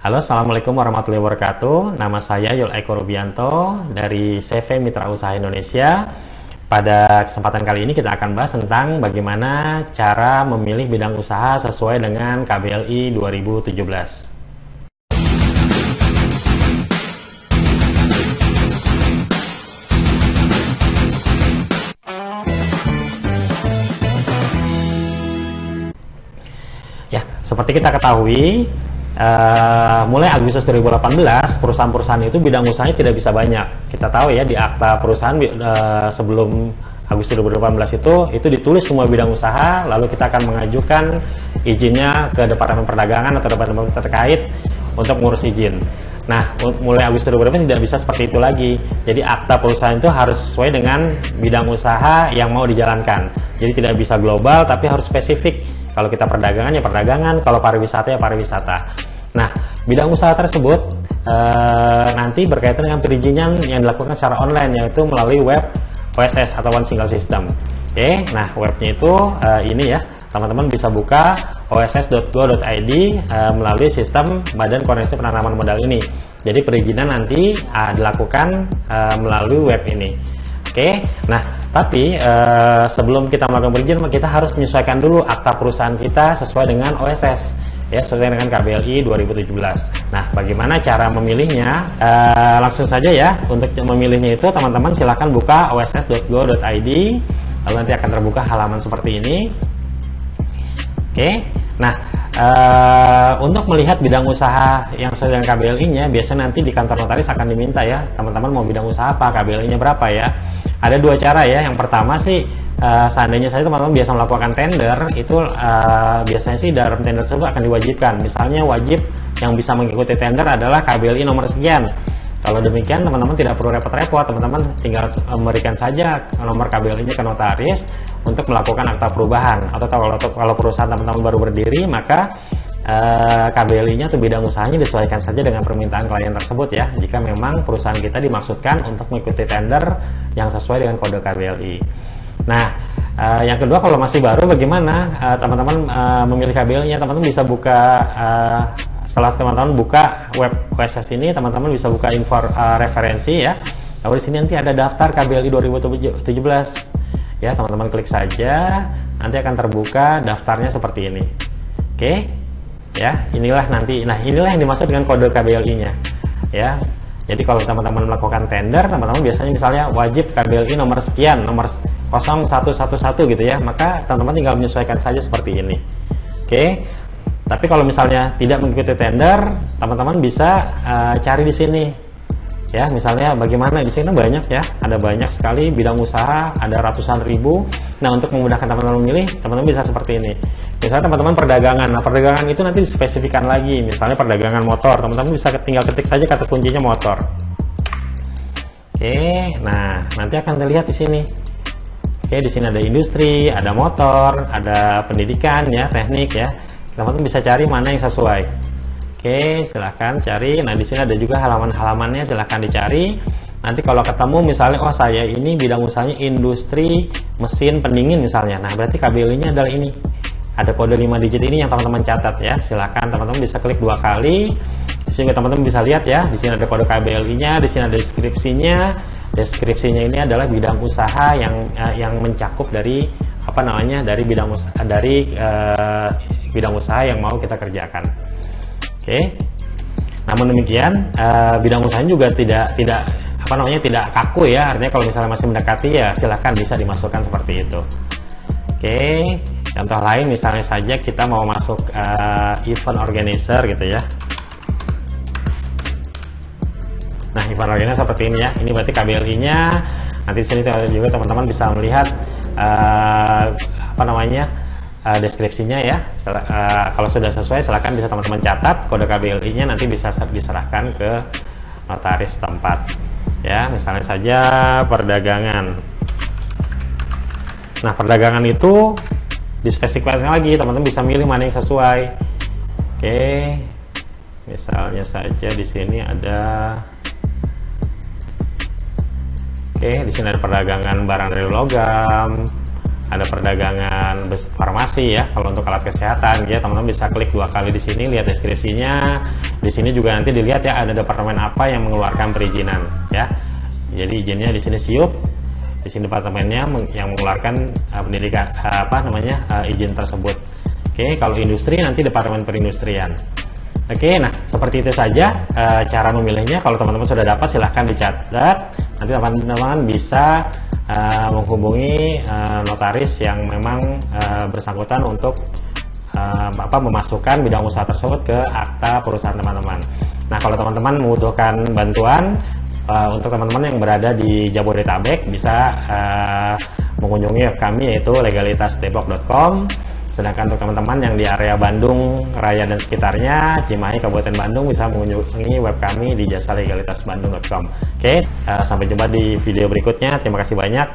Halo, Assalamualaikum warahmatullahi wabarakatuh. Nama saya Yul Eko Rubianto dari CV Mitra Usaha Indonesia. Pada kesempatan kali ini kita akan bahas tentang bagaimana cara memilih bidang usaha sesuai dengan KBLI 2017. Ya, seperti kita ketahui, uh, mulai Agustus 2018 perusahaan-perusahaan itu bidang usahanya tidak bisa banyak. Kita tahu ya di akta perusahaan uh, sebelum Agustus 2018 itu itu ditulis semua bidang usaha, lalu kita akan mengajukan izinnya ke Departemen Perdagangan atau departemen terkait untuk mengurus izin. Nah, mulai Agustus 2018 tidak bisa seperti itu lagi. Jadi akta perusahaan itu harus sesuai dengan bidang usaha yang mau dijalankan. Jadi tidak bisa global tapi harus spesifik kalau kita perdagangan ya perdagangan, kalau pariwisata ya pariwisata. Nah, bidang usaha tersebut e, nanti berkaitan dengan perizinan yang dilakukan secara online yaitu melalui web OSS atau One Single System. Oke, nah webnya itu e, ini ya, teman-teman bisa buka oss.go.id e, eh, melalui sistem Badan Koordinasi Penanaman Modal ini. Jadi perizinan nanti e, dilakukan e, melalui web ini. Oke, nah tapi uh, sebelum kita melakukan perizinan kita harus menyesuaikan dulu akta perusahaan kita sesuai dengan OSS ya sesuai dengan KBLI 2017. Nah, bagaimana cara memilihnya? Uh, langsung saja ya untuk memilihnya itu teman-teman silahkan buka oss.go.id lalu nanti akan terbuka halaman seperti ini. Oke, nah uh, untuk melihat bidang usaha yang sesuai dengan KBLI-nya, biasanya nanti di kantor notaris akan diminta ya teman-teman mau bidang usaha apa, KBLI-nya berapa ya ada dua cara ya. Yang pertama sih uh, seandainya saya teman-teman biasa melakukan tender, itu uh, biasanya sih dalam tender tersebut akan diwajibkan. Misalnya wajib yang bisa mengikuti tender adalah KBLI nomor sekian. Kalau demikian teman-teman tidak perlu repot-repot, teman-teman tinggal memberikan saja nomor KBLI-nya ke notaris untuk melakukan akta perubahan. Atau kalau kalau perusahaan teman-teman baru berdiri, maka eh, KBLI-nya atau bidang usahanya disesuaikan saja dengan permintaan klien tersebut ya. Jika memang perusahaan kita dimaksudkan untuk mengikuti tender yang sesuai dengan kode KBLI. Nah, uh, yang kedua kalau masih baru bagaimana eh, teman-teman uh, memilih KBLI-nya? Teman-teman bisa buka uh, setelah teman-teman buka web OSS ini, teman-teman bisa buka info uh, referensi ya. Lalu di sini nanti ada daftar KBLI 2017. Ya, teman-teman klik saja, nanti akan terbuka daftarnya seperti ini. Oke? Ya inilah nanti. Nah inilah yang dimaksud dengan kode KBLI-nya ya. Jadi kalau teman-teman melakukan tender teman-teman biasanya misalnya wajib KBLI nomor sekian nomor 0111 gitu ya. Maka teman-teman tinggal menyesuaikan saja seperti ini. Oke? Tapi kalau misalnya tidak mengikuti tender teman-teman bisa uh, cari di sini ya misalnya bagaimana? Di sini banyak ya. Ada banyak sekali bidang usaha ada ratusan ribu. Nah untuk memudahkan teman-teman memilih teman-teman bisa seperti ini. Misalnya teman-teman perdagangan. Nah perdagangan itu nanti dispesifikan lagi. Misalnya perdagangan motor. Teman-teman bisa tinggal ketik saja kata kuncinya motor. Oke nah nanti akan terlihat di sini. Oke di sini ada industri ada motor ada pendidikan ya teknik ya. Teman-teman bisa cari mana yang sesuai Oke, silahkan cari. Nah, di sini ada juga halaman-halamannya, silahkan dicari. Nanti kalau ketemu misalnya, oh saya ini bidang usahanya industri mesin pendingin misalnya. Nah, berarti KBLI-nya adalah ini. Ada kode 5 digit ini yang teman-teman catat ya. Silahkan teman-teman bisa klik dua kali. Sehingga teman-teman bisa lihat ya, di sini ada kode KBLI-nya, di sini ada deskripsinya. Deskripsinya ini adalah bidang usaha yang uh, yang mencakup dari apa namanya dari bidang usaha dari uh, bidang usaha yang mau kita kerjakan. Oke. Namun demikian uh, bidang usaha juga tidak tidak apa namanya tidak kaku ya. Artinya kalau misalnya masih mendekati ya silahkan bisa dimasukkan seperti itu. Oke. Contoh lain misalnya saja kita mau masuk uh, event organizer gitu ya. Nah, event organizer seperti ini ya. Ini berarti KBLI-nya. Nanti sini juga teman-teman bisa melihat uh, apa namanya uh, deskripsinya ya. Uh, kalau sudah sesuai silahkan bisa teman-teman catat kode KBLI-nya nanti bisa diserahkan ke notaris tempat. Ya, misalnya saja perdagangan. Nah, perdagangan itu dispesifikasikan lagi, teman-teman bisa milih mana yang sesuai. Oke. Misalnya saja di sini ada Oke, di sini ada perdagangan barang dari logam, ada perdagangan farmasi ya kalau untuk alat kesehatan ya. Teman-teman bisa klik dua kali di sini lihat deskripsinya. Di sini juga nanti dilihat ya ada departemen apa yang mengeluarkan perizinan ya. Jadi izinnya di sini siup. Di sini departemennya yang mengeluarkan uh, pendidikan uh, apa namanya uh, izin tersebut. Oke kalau industri nanti departemen perindustrian. Oke nah seperti itu saja uh, cara memilihnya. Kalau teman-teman sudah dapat silahkan dicatat. Nanti teman-teman bisa uh, menghubungi uh, notaris yang memang uh, bersangkutan untuk uh, apa memasukkan bidang usaha tersebut ke akta perusahaan teman-teman. Nah, kalau teman-teman membutuhkan bantuan uh, untuk teman-teman yang berada di Jabodetabek bisa uh, mengunjungi kami yaitu legalitasdepok.com sedangkan untuk teman-teman yang di area Bandung Raya dan sekitarnya Cimahi Kabupaten Bandung bisa mengunjungi web kami di jasa legalitasbandung.com oke uh, sampai jumpa di video berikutnya. Terima kasih banyak